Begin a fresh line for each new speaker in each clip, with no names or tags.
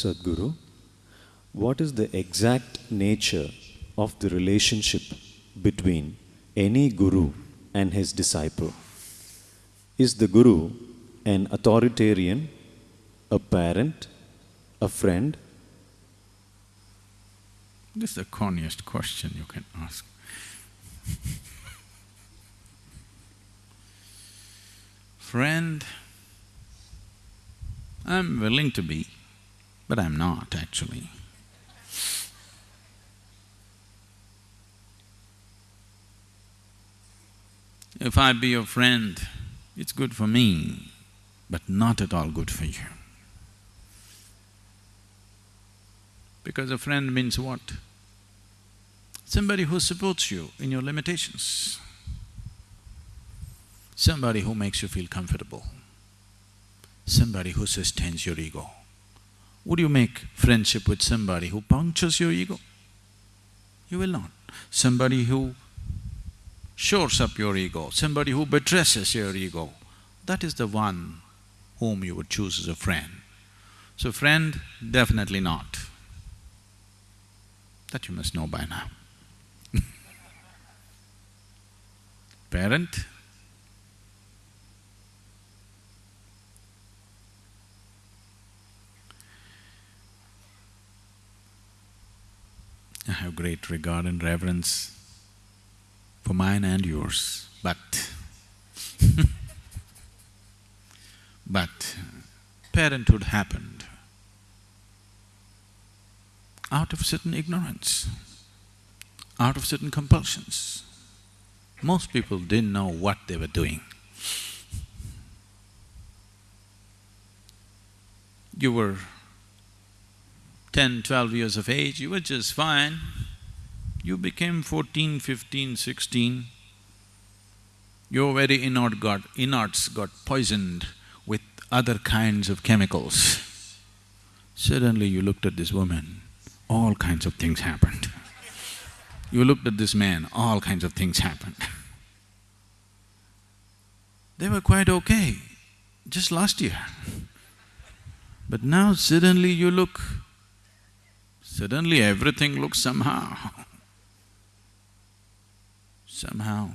Sadhguru, what is the exact nature of the relationship between any guru and his disciple? Is the guru an authoritarian, a parent, a friend?
This is the corniest question you can ask. Friend, I'm willing to be, but I'm not actually. If I be your friend, it's good for me, but not at all good for you. Because a friend means what? Somebody who supports you in your limitations. Somebody who makes you feel comfortable. Somebody who sustains your ego. Would you make friendship with somebody who punctures your ego? You will not. Somebody who shores up your ego, somebody who betrays your ego, that is the one whom you would choose as a friend. So friend, definitely not. That you must know by now. Parent, I have great regard and reverence for mine and yours, but but parenthood happened out of certain ignorance, out of certain compulsions. Most people didn't know what they were doing. You were 10, 12 years of age, you were just fine. You became 14, 15, 16, your very inert got, innards got poisoned with other kinds of chemicals. Suddenly you looked at this woman, all kinds of things happened. You looked at this man, all kinds of things happened. They were quite okay just last year. But now suddenly you look, suddenly everything looks somehow. Somehow,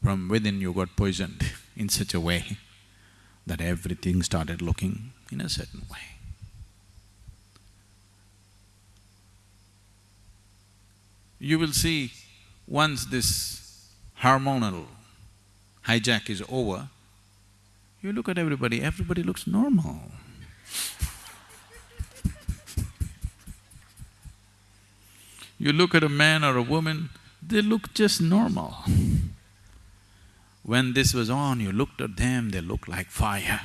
from within you got poisoned in such a way that everything started looking in a certain way. You will see, once this hormonal hijack is over, you look at everybody, everybody looks normal. you look at a man or a woman, they look just normal. When this was on, you looked at them, they looked like fire.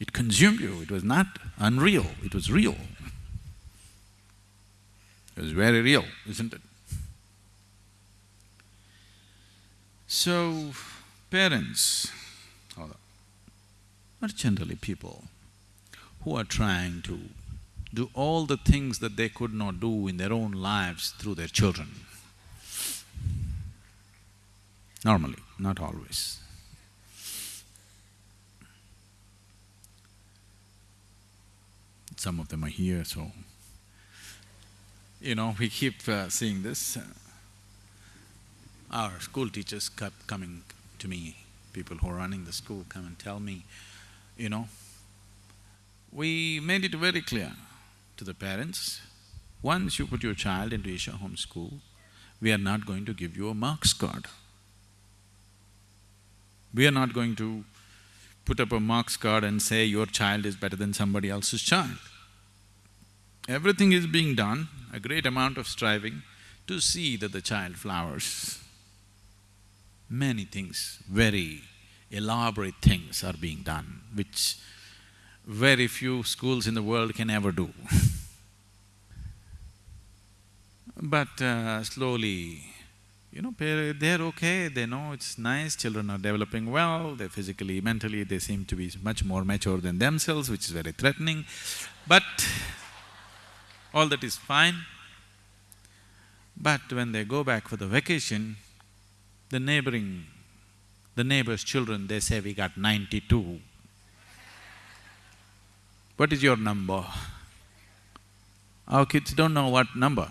it consumed you, it was not unreal, it was real. It was very real, isn't it? So, parents are generally people who are trying to do all the things that they could not do in their own lives through their children. Normally, not always. Some of them are here, so… You know, we keep uh, seeing this. Uh, our school teachers kept coming to me, people who are running the school come and tell me, you know, we made it very clear to the parents, once you put your child into Isha Home School, we are not going to give you a marks card. We are not going to put up a marks card and say your child is better than somebody else's child. Everything is being done, a great amount of striving to see that the child flowers. Many things, very elaborate things are being done, which very few schools in the world can ever do But uh, slowly, you know, they're okay, they know it's nice, children are developing well, they're physically, mentally, they seem to be much more mature than themselves, which is very threatening. But all that is fine. But when they go back for the vacation, the neighboring, the neighbor's children, they say, we got ninety-two. What is your number? Our kids don't know what number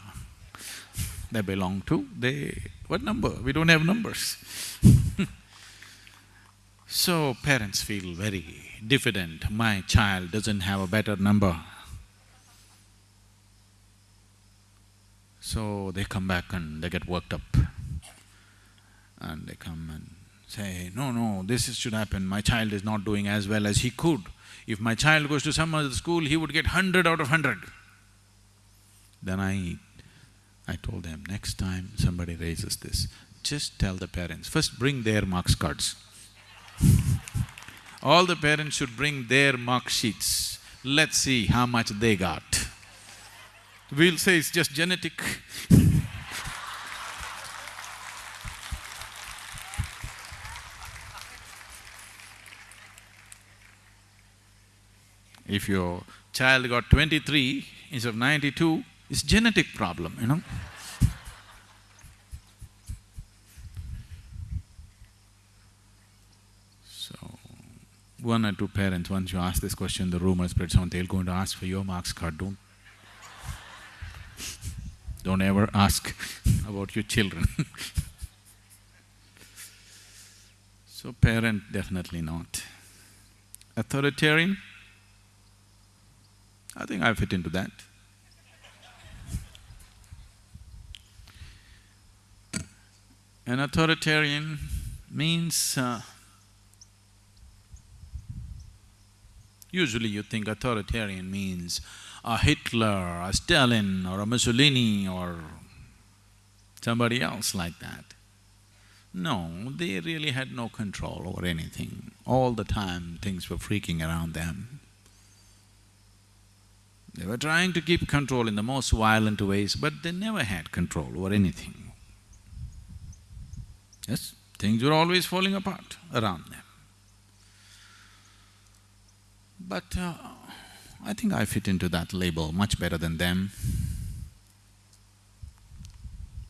they belong to, they… what number? We don't have numbers So parents feel very diffident, my child doesn't have a better number. So they come back and they get worked up. And they come and say, no, no, this should happen, my child is not doing as well as he could. If my child goes to some other school, he would get hundred out of hundred. Then I… I told them, next time somebody raises this, just tell the parents, first bring their marks cards. All the parents should bring their mark sheets. Let's see how much they got. We'll say it's just genetic If your child got twenty-three instead of ninety-two, it's genetic problem, you know So, one or two parents, once you ask this question, the rumor spreads on, they're going to ask for your marks card, don't… don't ever ask about your children So parent, definitely not. Authoritarian? I think I fit into that. An authoritarian means uh, Usually you think authoritarian means a Hitler, a Stalin or a Mussolini or somebody else like that. No, they really had no control over anything. All the time things were freaking around them. They were trying to keep control in the most violent ways, but they never had control over anything. Yes, things were always falling apart around them. But uh, I think I fit into that label much better than them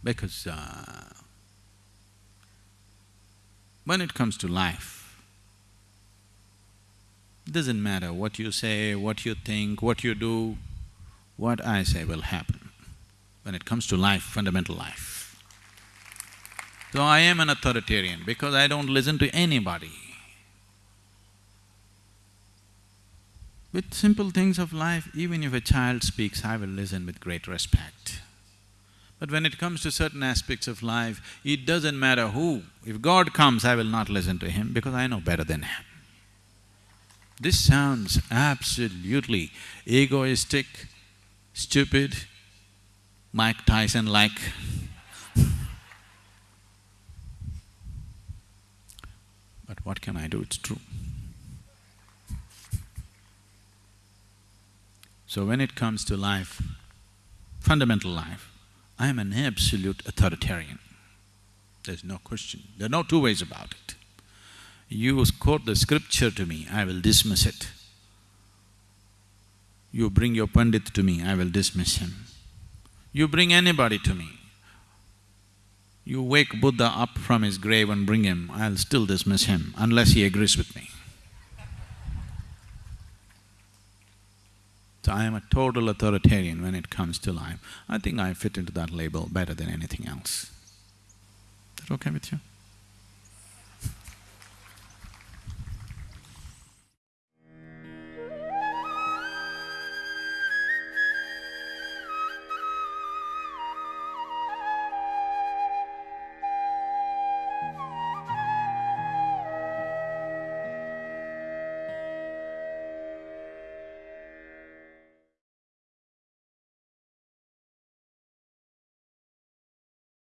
because uh, when it comes to life, doesn't matter what you say, what you think, what you do, what I say will happen when it comes to life, fundamental life. So I am an authoritarian because I don't listen to anybody. With simple things of life, even if a child speaks, I will listen with great respect. But when it comes to certain aspects of life, it doesn't matter who. If God comes, I will not listen to him because I know better than him. This sounds absolutely egoistic, stupid, Mike Tyson-like. but what can I do? It's true. So when it comes to life, fundamental life, I am an absolute authoritarian. There's no question, there are no two ways about it. You quote the scripture to me, I will dismiss it. You bring your Pandit to me, I will dismiss him. You bring anybody to me, you wake Buddha up from his grave and bring him, I'll still dismiss him unless he agrees with me. So I am a total authoritarian when it comes to life. I think I fit into that label better than anything else. Is that okay with you?